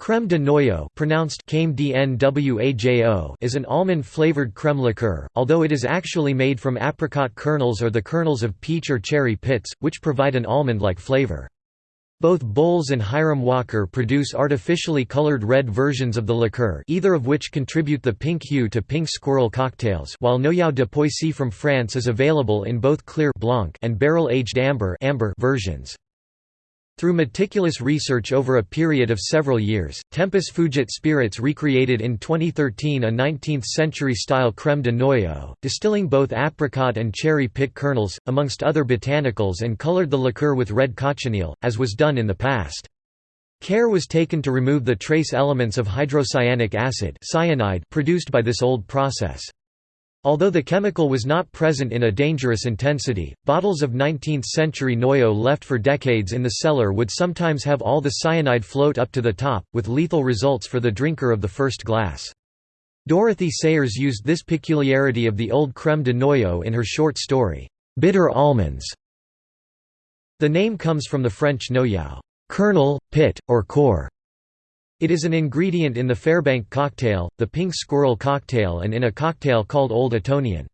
Crème de noyau pronounced is an almond-flavored crème liqueur, although it is actually made from apricot kernels or the kernels of peach or cherry pits, which provide an almond-like flavor. Both Bols and Hiram Walker produce artificially colored red versions of the liqueur either of which contribute the pink hue to pink squirrel cocktails while Noyau de Poissy from France is available in both clear blanc and barrel-aged amber, amber versions. Through meticulous research over a period of several years, Tempus Fugit Spirits recreated in 2013 a 19th-century-style crème de noyau, distilling both apricot and cherry pit kernels, amongst other botanicals and colored the liqueur with red cochineal, as was done in the past. Care was taken to remove the trace elements of hydrocyanic acid cyanide produced by this old process. Although the chemical was not present in a dangerous intensity, bottles of 19th-century Noyau left for decades in the cellar would sometimes have all the cyanide float up to the top, with lethal results for the drinker of the first glass. Dorothy Sayers used this peculiarity of the old crème de noyau in her short story, Bitter Almonds. The name comes from the French noyau, kernel, pit, or core, it is an ingredient in the Fairbank cocktail, the pink squirrel cocktail and in a cocktail called Old Etonian.